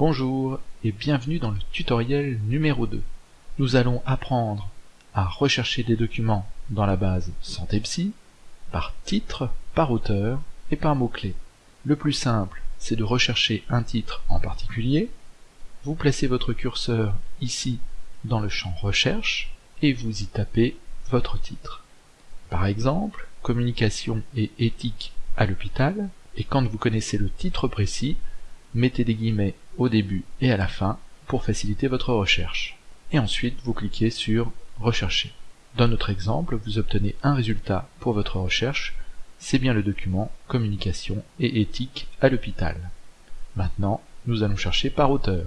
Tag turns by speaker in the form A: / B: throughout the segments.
A: Bonjour et bienvenue dans le tutoriel numéro 2. Nous allons apprendre à rechercher des documents dans la base Santé Psy par titre, par auteur et par mot-clé. Le plus simple, c'est de rechercher un titre en particulier. Vous placez votre curseur ici dans le champ Recherche et vous y tapez votre titre. Par exemple, Communication et éthique à l'hôpital, et quand vous connaissez le titre précis, mettez des guillemets au début et à la fin pour faciliter votre recherche. Et ensuite, vous cliquez sur Rechercher. Dans notre exemple, vous obtenez un résultat pour votre recherche, c'est bien le document Communication et éthique à l'hôpital. Maintenant, nous allons chercher par auteur.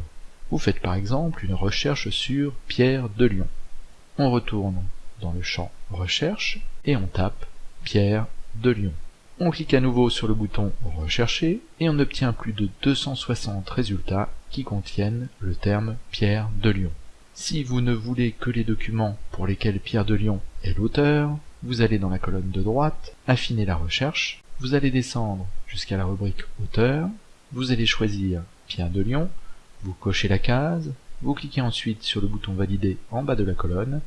A: Vous faites par exemple une recherche sur Pierre de Lyon. On retourne dans le champ Recherche et on tape Pierre de Lyon. On clique à nouveau sur le bouton Rechercher et on obtient plus de 260 résultats qui contiennent le terme Pierre de Lyon. Si vous ne voulez que les documents pour lesquels Pierre de Lyon est l'auteur, vous allez dans la colonne de droite, affiner la recherche, vous allez descendre jusqu'à la rubrique Auteur, vous allez choisir Pierre de Lyon, vous cochez la case, vous cliquez ensuite sur le bouton Valider en bas de la colonne,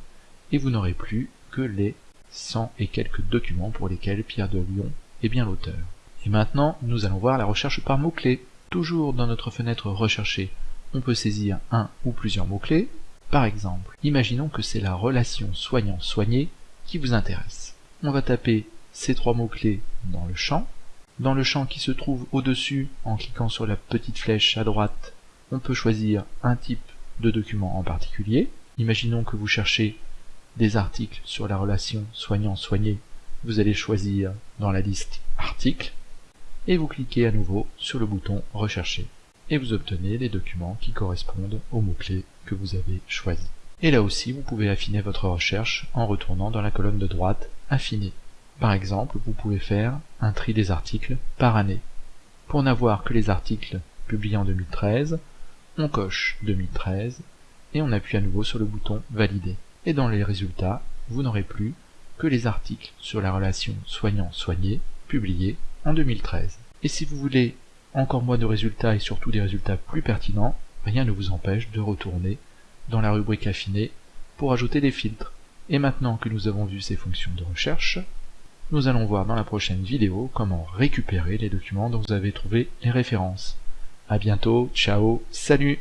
A: et vous n'aurez plus que les 100 et quelques documents pour lesquels Pierre de Lyon est bien l'auteur. Et maintenant, nous allons voir la recherche par mots-clés. Toujours dans notre fenêtre Rechercher, on peut saisir un ou plusieurs mots-clés. Par exemple, imaginons que c'est la relation soignant-soigné qui vous intéresse. On va taper ces trois mots-clés dans le champ. Dans le champ qui se trouve au-dessus, en cliquant sur la petite flèche à droite, on peut choisir un type de document en particulier. Imaginons que vous cherchez des articles sur la relation soignant-soigné, vous allez choisir dans la liste Articles et vous cliquez à nouveau sur le bouton Rechercher et vous obtenez les documents qui correspondent aux mots-clés que vous avez choisis. Et là aussi, vous pouvez affiner votre recherche en retournant dans la colonne de droite Affiner. Par exemple, vous pouvez faire un tri des articles par année. Pour n'avoir que les articles publiés en 2013, on coche 2013 et on appuie à nouveau sur le bouton Valider et dans les résultats, vous n'aurez plus que les articles sur la relation soignant-soigné publiés en 2013. Et si vous voulez encore moins de résultats et surtout des résultats plus pertinents, rien ne vous empêche de retourner dans la rubrique affinée pour ajouter des filtres. Et maintenant que nous avons vu ces fonctions de recherche, nous allons voir dans la prochaine vidéo comment récupérer les documents dont vous avez trouvé les références. A bientôt, ciao, salut